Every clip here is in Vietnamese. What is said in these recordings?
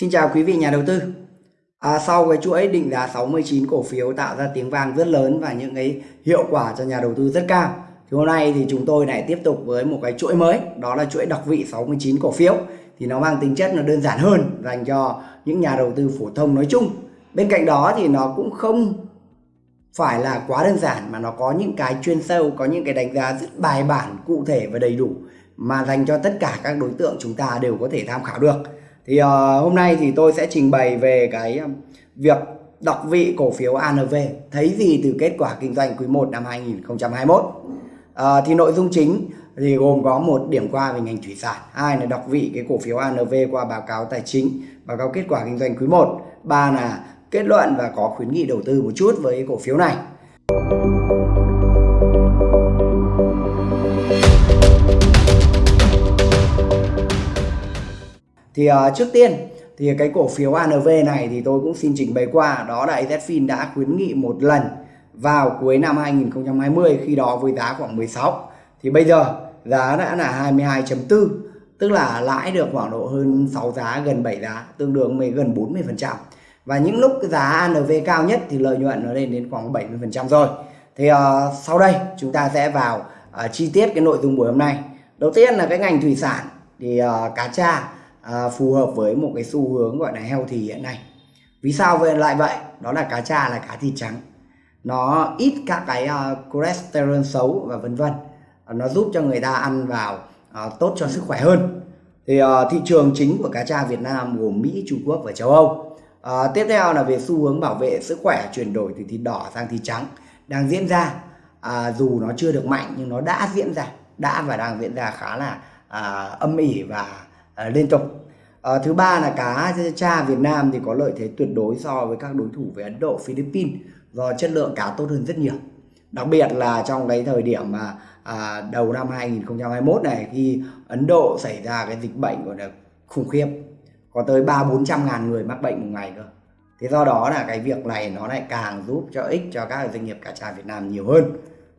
Xin chào quý vị nhà đầu tư. À, sau cái chuỗi định giá 69 cổ phiếu tạo ra tiếng vang rất lớn và những cái hiệu quả cho nhà đầu tư rất cao. Thì hôm nay thì chúng tôi lại tiếp tục với một cái chuỗi mới, đó là chuỗi đọc vị 69 cổ phiếu. Thì nó mang tính chất nó đơn giản hơn dành cho những nhà đầu tư phổ thông nói chung. Bên cạnh đó thì nó cũng không phải là quá đơn giản mà nó có những cái chuyên sâu, có những cái đánh giá rất bài bản, cụ thể và đầy đủ mà dành cho tất cả các đối tượng chúng ta đều có thể tham khảo được thì uh, hôm nay thì tôi sẽ trình bày về cái việc đọc vị cổ phiếu ANV thấy gì từ kết quả kinh doanh quý 1 năm 2021 uh, ờ, thì nội dung chính thì gồm có một điểm qua về ngành thủy sản hai là đọc vị cái cổ phiếu ANV qua báo cáo tài chính báo cáo kết quả kinh doanh quý 1 ba là kết luận và có khuyến nghị đầu tư một chút với cổ phiếu này. Thì uh, trước tiên thì cái cổ phiếu ANV này thì tôi cũng xin trình bày qua. Đó là AZFIN đã khuyến nghị một lần vào cuối năm 2020 khi đó với giá khoảng 16 thì bây giờ giá đã là 22.4 tức là lãi được khoảng độ hơn 6 giá gần 7 giá tương đương với gần 40 phần trăm. Và những lúc giá ANV cao nhất thì lợi nhuận nó lên đến khoảng 70 phần trăm rồi. Thì uh, sau đây chúng ta sẽ vào uh, chi tiết cái nội dung buổi hôm nay. Đầu tiên là cái ngành thủy sản. Thì uh, cá tra à, phù hợp với một cái xu hướng gọi là healthy hiện nay. Vì sao vậy lại vậy? Đó là cá tra là cá thịt trắng. Nó ít các cái uh, cholesterol xấu và vân vân. Nó giúp cho người ta ăn vào uh, tốt cho sức khỏe hơn. Thì uh, thị trường chính của cá tra Việt Nam gồm Mỹ, Trung Quốc và châu Âu. Uh, tiếp theo là về xu hướng bảo vệ sức khỏe chuyển đổi từ thịt đỏ sang thịt trắng đang diễn ra. Uh, dù nó chưa được mạnh nhưng nó đã diễn ra đã và đang diễn ra khá là uh, âm ỉ và à, liên tục. À, thứ ba là cá cha Việt Nam thì có lợi thế tuyệt đối so với các đối thủ về Ấn Độ Philippines do chất lượng cá tốt hơn rất nhiều. Đặc biệt là trong cái thời điểm mà à, đầu năm 2021 này khi Ấn Độ xảy ra cái dịch bệnh gọi là khủng khiếp có tới ba bốn trăm ngàn người mắc bệnh một ngày cơ. Thế do đó là cái việc này nó lại càng giúp cho ích cho các doanh nghiệp cá tra Việt Nam nhiều hơn.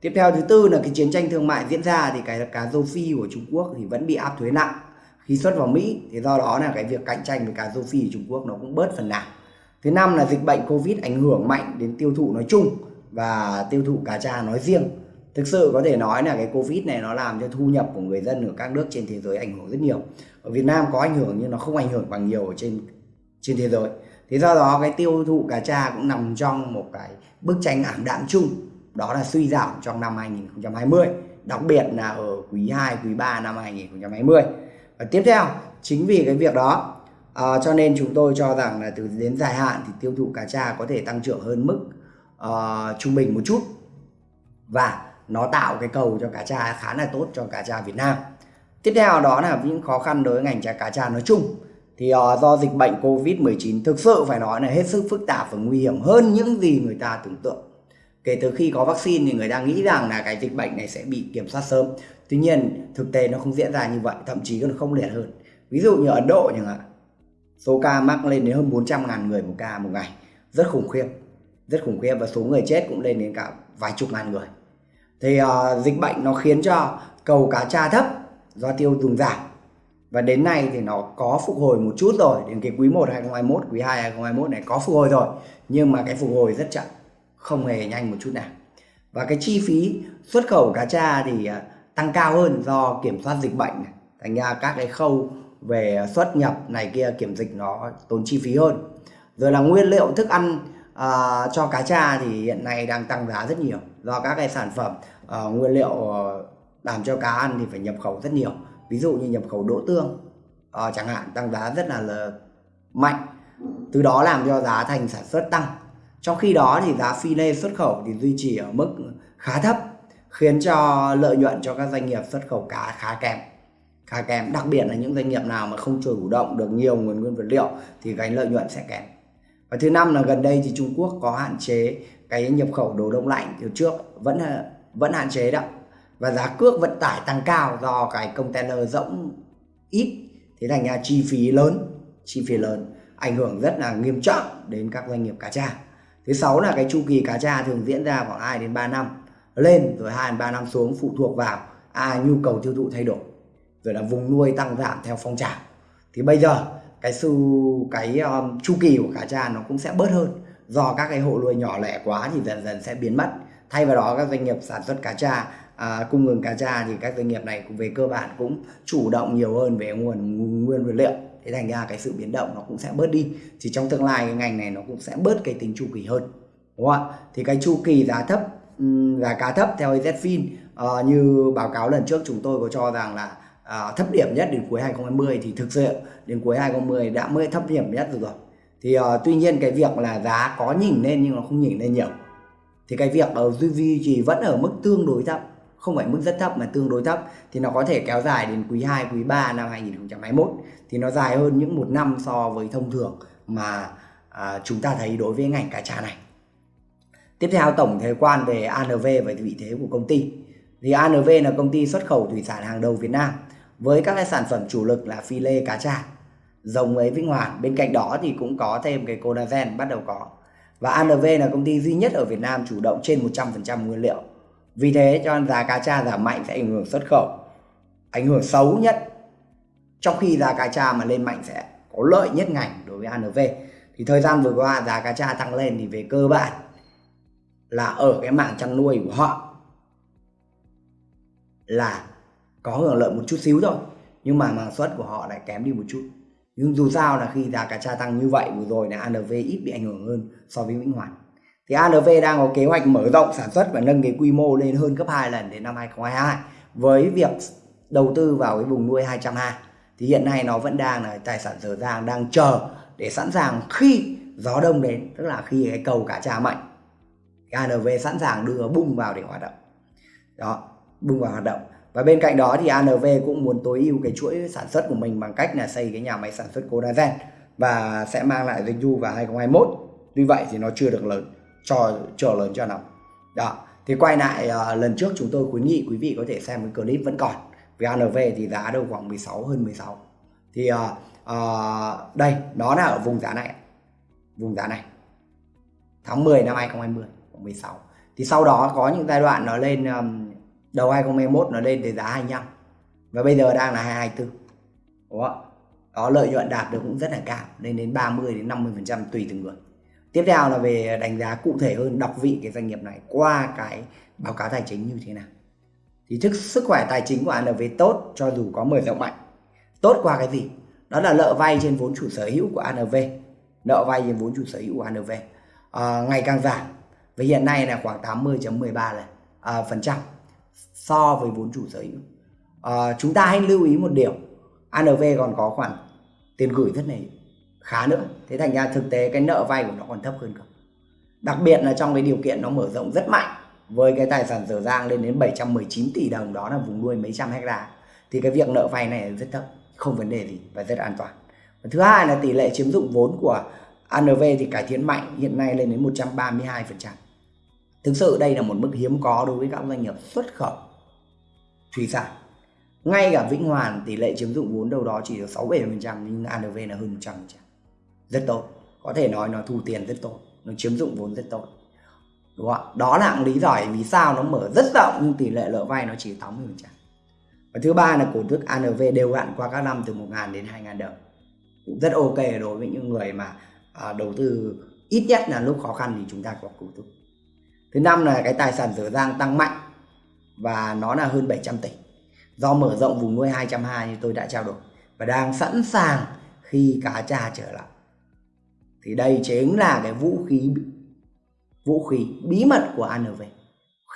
Tiếp theo thứ tư là cái chiến tranh thương mại diễn ra thì cái cá rô phi của Trung Quốc thì vẫn bị áp thuế nặng khi xuất vào Mỹ thì do đó là cái việc cạnh tranh với cá rô phi ở Trung Quốc nó cũng bớt phần nào. Thứ năm là dịch bệnh Covid ảnh hưởng mạnh đến tiêu thụ nói chung và tiêu thụ cá tra nói riêng. Thực sự có thể nói là cái Covid này nó làm cho thu nhập của người dân ở các nước trên thế giới ảnh hưởng rất nhiều. Ở Việt Nam có ảnh hưởng nhưng nó không ảnh hưởng bằng nhiều ở trên trên thế giới. Thế do đó cái tiêu thụ cá tra cũng nằm trong một cái bức tranh ảm đạm chung đó là suy giảm trong năm 2020 đặc biệt là ở quý 2, quý 3 năm 2020 và tiếp theo chính vì cái việc đó à, cho nên chúng tôi cho rằng là từ đến dài hạn thì tiêu thụ cá tra có thể tăng trưởng hơn mức uh, trung bình một chút. Và nó tạo cái cầu cho cá tra khá là tốt cho cá tra Việt Nam. Tiếp theo đó là những khó khăn đối với ngành trà cá tra nói chung. Thì uh, do dịch bệnh Covid-19 thực sự phải nói là hết sức phức tạp và nguy hiểm hơn những gì người ta tưởng tượng. Kể từ khi có vaccine thì người ta nghĩ rằng là cái dịch bệnh này sẽ bị kiểm soát sớm tuy nhiên thực tế nó không diễn ra như vậy thậm chí còn không liệt hơn. Ví dụ như ấn độ chẳng hạn số ca mắc lên đến hơn 400 ngàn người một ca một ngày. Rất khủng khiếp rất khủng khiếp và số người chết cũng lên đến cả vài chục ngàn người. Thì uh, dịch bệnh nó khiến cho cầu cá tra thấp do tiêu dùng giảm. Và đến nay thì nó có phục hồi một chút rồi đến cái quý 1 2021 quý 2 2021 này có phục hồi rồi. Nhưng mà cái phục hồi rất chậm không hề nhanh một chút nào. Và cái chi phí xuất khẩu cá tra thì uh, tăng cao hơn do kiểm soát dịch bệnh này. thành ra các cái khâu về xuất nhập này kia kiểm dịch nó tốn chi phí hơn. Rồi là nguyên liệu thức ăn à, cho cá tra thì hiện nay đang tăng giá rất nhiều. Do các cái sản phẩm à, nguyên liệu làm cho cá ăn thì phải nhập khẩu rất nhiều. Ví dụ như nhập khẩu đỗ tương à, chẳng hạn tăng giá rất là, là mạnh. Từ đó làm cho giá thành sản xuất tăng. Trong khi đó thì giá phi lê xuất khẩu thì duy trì ở mức khá thấp khiến cho lợi nhuận cho các doanh nghiệp xuất khẩu cá khá kém. Khá kém, đặc biệt là những doanh nghiệp nào mà không chủ động được nhiều nguồn nguyên vật liệu thì cái lợi nhuận sẽ kém. Và thứ năm là gần đây thì Trung Quốc có hạn chế cái nhập khẩu đồ đông lạnh từ trước, vẫn vẫn hạn chế đó. Và giá cước vận tải tăng cao do cái container rỗng ít, thế thành ra chi phí lớn, chi phí lớn, ảnh hưởng rất là nghiêm trọng đến các doanh nghiệp cá tra. Thứ sáu là cái chu kỳ cá tra thường diễn ra khoảng 2 đến 3 năm lên rồi hai ba năm xuống phụ thuộc vào à, nhu cầu tiêu thụ thay đổi rồi là vùng nuôi tăng giảm theo phong trào. Thì bây giờ cái sự cái um, chu kỳ của cá tra nó cũng sẽ bớt hơn. Do các cái hộ nuôi nhỏ lẻ quá thì dần dần sẽ biến mất. Thay vào đó các doanh nghiệp sản xuất cá tra à, cung ứng cá tra thì các doanh nghiệp này về cơ bản cũng chủ động nhiều hơn về nguồn nguyên vật liệu. Thế thành ra cái sự biến động nó cũng sẽ bớt đi. Thì trong tương lai cái ngành này nó cũng sẽ bớt cái tính chu kỳ hơn. Đúng không ạ? Thì cái chu kỳ giá thấp Ừ, giá cá thấp theo EZFIN à, ờ, như báo cáo lần trước chúng tôi có cho rằng là à, thấp điểm nhất đến cuối 2020 thì thực sự đến cuối 2020 đã mới thấp điểm nhất rồi thì à, tuy nhiên cái việc là giá có nhỉnh lên nhưng nó không nhỉnh lên nhiều. Thì cái việc ờ, ở duy trì vẫn ở mức tương đối thấp không phải mức rất thấp mà tương đối thấp thì nó có thể kéo dài đến quý 2, quý 3 năm 2021 thì nó dài hơn những một năm so với thông thường mà à, chúng ta thấy đối với ngành cá tra này. Tiếp theo tổng thể quan về ANV và vị thế của công ty. Thì ANV là công ty xuất khẩu thủy sản hàng đầu Việt Nam với các cái sản phẩm chủ lực là phi lê cá tra, rồng ấy Vĩnh Hoàn. Bên cạnh đó thì cũng có thêm cái collagen bắt đầu có. Và ANV là công ty duy nhất ở Việt Nam chủ động trên 100% nguyên liệu vì thế cho nên giá cá tra giảm mạnh sẽ ảnh hưởng xuất khẩu ảnh hưởng xấu nhất trong khi giá cá tra mà lên mạnh sẽ có lợi nhất ngành đối với ANV thì thời gian vừa qua giá cá tra tăng lên thì về cơ bản là ở cái mảng chăn nuôi của họ là có hưởng lợi một chút xíu thôi, nhưng mà màng xuất của họ lại kém đi một chút. Nhưng dù sao là khi giá cá tra tăng như vậy, vừa rồi là ANV ít bị ảnh hưởng hơn so với Vĩnh Hoàn. Thì ANV đang có kế hoạch mở rộng sản xuất và nâng cái quy mô lên hơn gấp 2 lần đến năm 2022 với việc đầu tư vào cái vùng nuôi 200 ha. Thì hiện nay nó vẫn đang là tài sản dở dàng đang chờ để sẵn sàng khi gió đông đến, tức là khi cái cầu cá tra mạnh. ANV sẵn sàng đưa bung vào để hoạt động. Đó bung vào hoạt động. Và bên cạnh đó thì ANV cũng muốn tối ưu cái chuỗi sản xuất của mình bằng cách là xây cái nhà máy sản xuất collagen và sẽ mang lại doanh thu vào 2021 tuy vậy thì nó chưa được lớn cho chờ lớn cho lắm. đó thì quay lại uh, lần trước chúng tôi khuyến nghị quý vị có thể xem cái clip vẫn còn. Vì ANV thì giá đâu khoảng 16 hơn 16 thì uh, uh, đây nó là ở vùng giá này. Vùng giá này. Tháng 10 năm 2020 khoảng 16 thì sau đó có những giai đoạn nó lên um, đầu 2021 nó lên tới giá 25 và bây giờ đang là 224 đúng không? đó lợi nhuận đạt được cũng rất là cao lên đến 30 đến 50 phần trăm tùy từng người. Tiếp theo là về đánh giá cụ thể hơn đọc vị cái doanh nghiệp này qua cái báo cáo tài chính như thế nào. Thì thức sức khỏe tài chính của ANV tốt cho dù có mở rộng mạnh. Tốt qua cái gì? Đó là nợ vay trên vốn chủ sở hữu của ANV nợ vay trên vốn chủ sở hữu của ANV à, ngày càng giảm và hiện nay là khoảng 80.13 là à, phần trăm so với vốn chủ sở hữu. À, chúng ta hãy lưu ý một điều. ANV còn có khoản tiền gửi rất này khá nữa. Thế thành ra thực tế cái nợ vay của nó còn thấp hơn cả đặc biệt là trong cái điều kiện nó mở rộng rất mạnh với cái tài sản dở dang lên đến 719 tỷ đồng đó là vùng nuôi mấy trăm hecta thì cái việc nợ vay này rất thấp không vấn đề gì và rất an toàn. Và thứ hai là tỷ lệ chiếm dụng vốn của ANV thì cải thiện mạnh hiện nay lên đến 132% thực sự đây là một mức hiếm có đối với các doanh nghiệp xuất khẩu thủy sản. Ngay cả Vĩnh Hoàn tỷ lệ chiếm dụng vốn đâu đó chỉ được 6-7% nhưng ANV là hơn 100% rất tốt. Có thể nói nó thu tiền rất tốt. Nó chiếm dụng vốn rất tốt. Đúng không đó là lý giải vì sao nó mở rất rộng nhưng tỷ lệ nợ vay nó chỉ 80 phần trăm. Và thứ ba là cổ tức ANV đều đặn qua các năm từ 1.000 đến 2.000 đồng. Cũng rất ok đối với những người mà à, đầu tư ít nhất là lúc khó khăn thì chúng ta có cổ tức thứ năm là cái tài sản dở dang tăng mạnh và nó là hơn 700 tỷ. Do mở rộng vùng nuôi 220 như tôi đã trao đổi và đang sẵn sàng khi cá trà trở lại. Thì đây chính là cái vũ khí vũ khí bí mật của ANV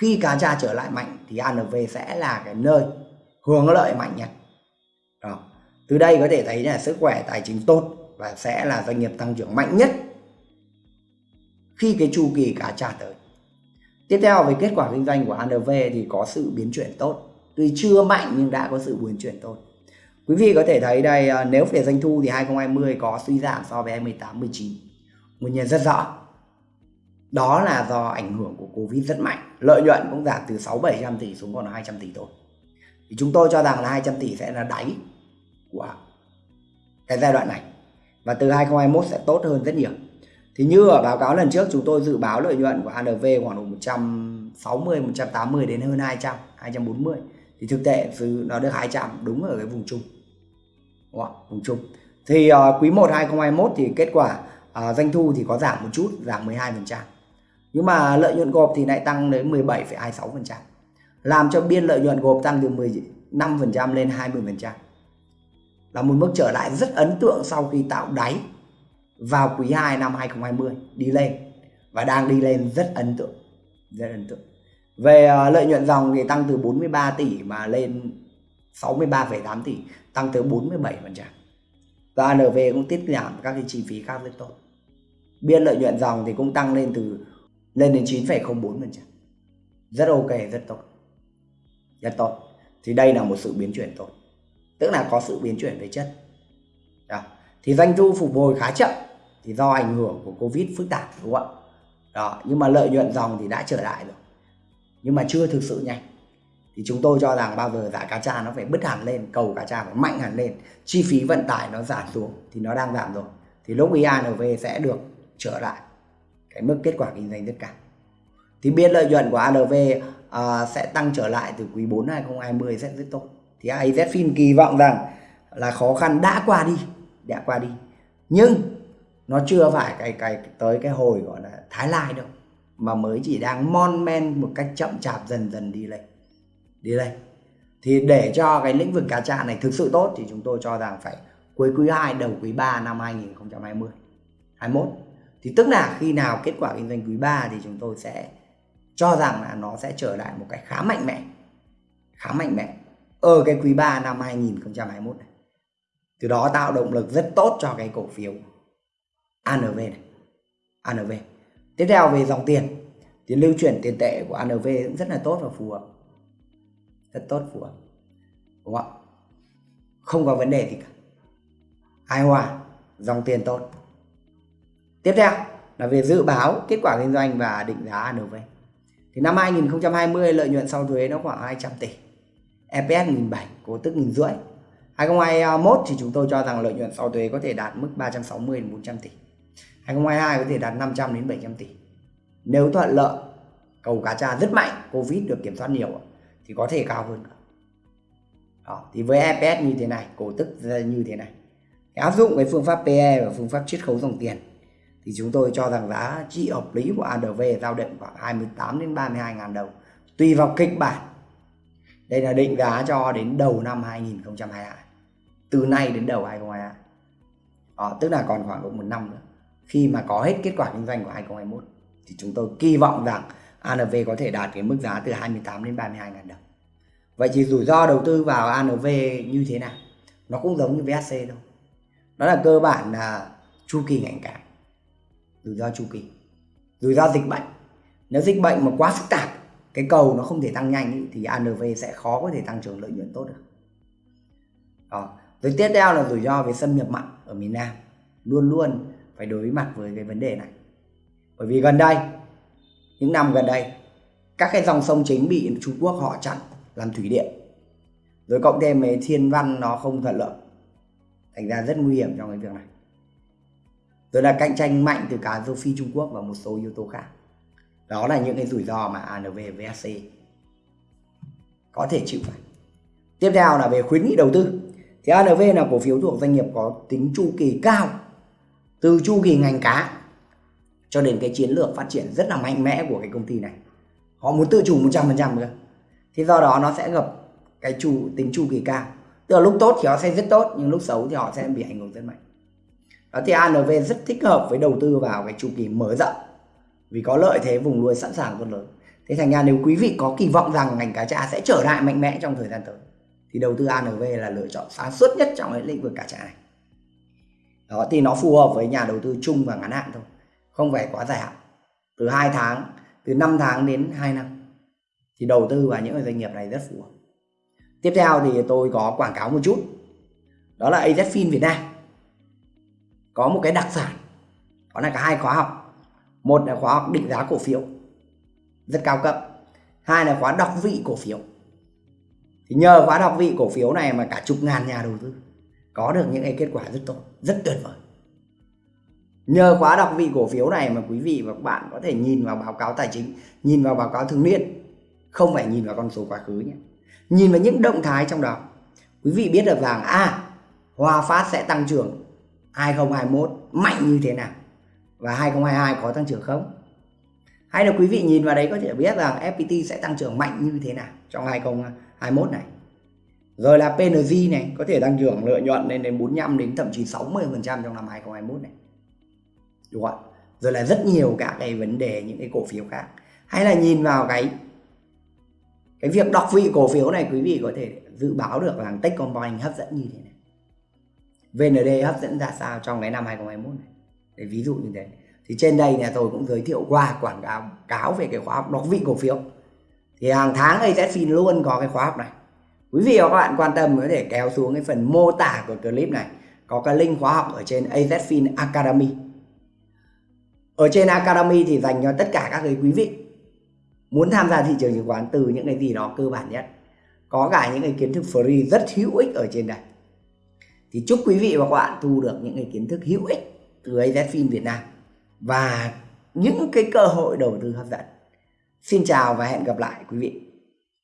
khi cá trà trở lại mạnh thì ANV sẽ là cái nơi hưởng lợi mạnh nhất. Đó. từ đây có thể thấy là sức khỏe tài chính tốt và sẽ là doanh nghiệp tăng trưởng mạnh nhất khi cái chu kỳ cá trà tới tiếp theo về kết quả kinh doanh của ANV thì có sự biến chuyển tốt tuy chưa mạnh nhưng đã có sự biến chuyển tốt Quý vị có thể thấy đây à, nếu về doanh thu thì 2020 có suy giảm so với 2018 19. Nguyên nhân rất rõ. Đó là do ảnh hưởng của Covid rất mạnh. Lợi nhuận cũng giảm từ 6 700 tỷ xuống còn 200 tỷ thôi. Thì chúng tôi cho rằng là 200 tỷ sẽ là đáy của cái giai đoạn này. Và từ 2021 sẽ tốt hơn rất nhiều. Thì như ở báo cáo lần trước chúng tôi dự báo lợi nhuận của HNV khoảng độ 160 180 đến hơn 200, 240 thì thực tế nó được 200 đúng ở cái vùng trung. đúng không? vùng trung. thì uh, quý 1 2021 thì kết quả uh, doanh thu thì có giảm một chút giảm 12% nhưng mà lợi nhuận gộp thì lại tăng đến 17,26% làm cho biên lợi nhuận gộp tăng từ 15% lên 20% là một mức trở lại rất ấn tượng sau khi tạo đáy vào quý 2 năm 2020 đi lên. Và đang đi lên rất ấn tượng rất ấn tượng. Về ờ, lợi nhuận dòng thì tăng từ 43 tỷ mà lên 63,8 tỷ tăng tới 47% và ANV cũng tiết giảm các cái chi phí khác rất tốt. Biên lợi nhuận dòng thì cũng tăng lên từ lên đến 9,04% rất ok rất tốt. Rất tốt. Thì đây là một sự biến chuyển tốt. Tức là có sự biến chuyển về chất. Đó. thì doanh thu phục hồi khá chậm thì do ảnh hưởng của covid phức tạp đúng không ạ? Đó nhưng mà lợi nhuận dòng thì đã trở lại rồi. Nhưng mà chưa thực sự nhanh. Thì chúng tôi cho rằng bao giờ giá cá tra nó phải bứt hẳn lên cầu cá tra phải mạnh hẳn lên chi phí vận tải nó giảm xuống thì nó đang giảm rồi. Thì lúc IANV sẽ được trở lại cái mức kết quả kinh doanh rất cao. Thì biên lợi nhuận của ANV uh, à, sẽ tăng trở lại từ quý 4 2020 sẽ rất tốt. Thì AZFIN kỳ vọng rằng là khó khăn đã qua đi đã qua đi. Nhưng nó chưa phải cái cái, tới cái hồi gọi là thái lai đâu, mà mới chỉ đang mon men một cách chậm chạp dần dần đi lên đi lên. Thì để cho cái lĩnh vực cá tra này thực sự tốt thì chúng tôi cho rằng phải cuối quý 2 đầu quý 3 năm 2020 21 thì tức là khi nào kết quả kinh doanh quý 3 thì chúng tôi sẽ cho rằng là nó sẽ trở lại một cái khá mạnh mẽ, khá mạnh mẽ ở cái quý 3 năm 2021 này. Từ đó tạo động lực rất tốt cho cái cổ phiếu. ANV này. ANV tiếp theo về dòng tiền. Thì lưu chuyển tiền tệ của ANV cũng rất là tốt và phù hợp. Rất tốt, phù hợp. Đúng không ạ? Không có vấn đề gì cả. Hài hòa, dòng tiền tốt. Tiếp theo là về dự báo kết quả kinh doanh và định giá ANV thì năm 2020 lợi nhuận sau thuế nó khoảng 200 tỷ. EPS 1.700 cổ tức 1 rưỡi. 2021 thì chúng tôi cho rằng lợi nhuận sau thuế có thể đạt mức 360 đến 400 tỷ. 2022 có thể đạt 500 đến 700 tỷ. Nếu thuận lợi cầu cá tra rất mạnh Covid được kiểm soát nhiều thì có thể cao hơn. Đó thì với EPS như thế này cổ tức như thế này. Áp dụng cái phương pháp PE và phương pháp chiết khấu dòng tiền thì chúng tôi cho rằng giá trị hợp lý của ADV giao động khoảng 28 đến 32 ngàn đồng tùy vào kịch bản. Đây là định giá cho đến đầu năm 2022 từ nay đến đầu 2022 đó, tức là còn khoảng độ một năm nữa khi mà có hết kết quả kinh doanh của 2021 thì chúng tôi kỳ vọng rằng ANV có thể đạt cái mức giá từ 28 đến 32 ngàn đồng. Vậy thì rủi ro đầu tư vào ANV như thế nào? Nó cũng giống như VSC thôi. Đó là cơ bản là chu kỳ ngành cảng rủi ro chu kỳ. Rủi ro dịch bệnh. Nếu dịch bệnh mà quá phức tạp cái cầu nó không thể tăng nhanh ý, thì ANV sẽ khó có thể tăng trưởng lợi nhuận tốt được. Đó. rồi tiếp theo là rủi ro về xâm nhập mặn ở miền Nam. Luôn luôn phải đối mặt với cái vấn đề này. Bởi vì gần đây, những năm gần đây, các cái dòng sông chính bị Trung Quốc họ chặn làm thủy điện. Rồi cộng thêm với thiên văn nó không thuận lợi, thành ra rất nguy hiểm trong cái việc này. Rồi là cạnh tranh mạnh từ cả châu Phi Trung Quốc và một số yếu tố khác. Đó là những cái rủi ro mà ANV VSC có thể chịu phải. Tiếp theo là về khuyến nghị đầu tư. Thì ANV là cổ phiếu thuộc doanh nghiệp có tính chu kỳ cao từ chu kỳ ngành cá cho đến cái chiến lược phát triển rất là mạnh mẽ của cái công ty này. Họ muốn tự chủ 100% nữa thì do đó nó sẽ gặp cái chu, tính chu kỳ cao. Tức là lúc tốt thì họ sẽ rất tốt, nhưng lúc xấu thì họ sẽ bị ảnh hưởng rất mạnh. Đó, thì ANV rất thích hợp với đầu tư vào cái chu kỳ mở rộng. Vì có lợi thế vùng nuôi sẵn sàng rất lớn thế thành ra nếu quý vị có kỳ vọng rằng ngành cá tra sẽ trở lại mạnh mẽ trong thời gian tới, thì đầu tư ANV là lựa chọn sáng suốt nhất trong cái lĩnh vực cá tra này đó, thì nó phù hợp với nhà đầu tư chung và ngắn hạn thôi. Không phải quá dài hạn. Từ 2 tháng, từ 5 tháng đến 2 năm. Thì đầu tư vào những doanh nghiệp này rất phù hợp. Tiếp theo thì tôi có quảng cáo một chút. Đó là AZFIN Việt Nam. Có một cái đặc sản. Đó là cả hai khóa học. Một là khóa học định giá cổ phiếu. Rất cao cấp. Hai là khóa đọc vị cổ phiếu. Thì nhờ khóa đọc vị cổ phiếu này mà cả chục ngàn nhà đầu tư có được những cái kết quả rất tốt, rất tuyệt vời. Nhờ khóa đọc vị cổ phiếu này mà quý vị và các bạn có thể nhìn vào báo cáo tài chính, nhìn vào báo cáo thường niên, không phải nhìn vào con số quá khứ nhé. Nhìn vào những động thái trong đó, quý vị biết được rằng à Hòa Phát sẽ tăng trưởng 2021 mạnh như thế nào và 2022 có tăng trưởng không? Hay là quý vị nhìn vào đấy có thể biết rằng FPT sẽ tăng trưởng mạnh như thế nào trong 2021 này? Rồi là PNG này, có thể tăng trưởng lợi nhuận lên đến 45 đến thậm chí 60% trong năm 2021 này. Đúng không rồi là rất nhiều các cái vấn đề, những cái cổ phiếu khác. Hay là nhìn vào cái cái việc đọc vị cổ phiếu này, quý vị có thể dự báo được rằng Techcombank hấp dẫn như thế này. VND hấp dẫn ra sao trong cái năm 2021 này? Để ví dụ như thế thì trên đây nhà tôi cũng giới thiệu qua quảng cáo cáo về cái khóa học đọc vị cổ phiếu. Thì hàng tháng AZFIN luôn có cái khóa học này quý vị và các bạn quan tâm có thể kéo xuống cái phần mô tả của clip này. Có cái link khóa học ở trên AZFIN Academy. Ở trên Academy thì dành cho tất cả các cái quý vị muốn tham gia thị trường chứng khoán từ những cái gì đó cơ bản nhất. Có cả những cái kiến thức free rất hữu ích ở trên đây. Thì chúc quý vị và các bạn thu được những cái kiến thức hữu ích từ AZFIN Việt Nam và những cái cơ hội đầu tư hấp dẫn. Xin chào và hẹn gặp lại quý vị.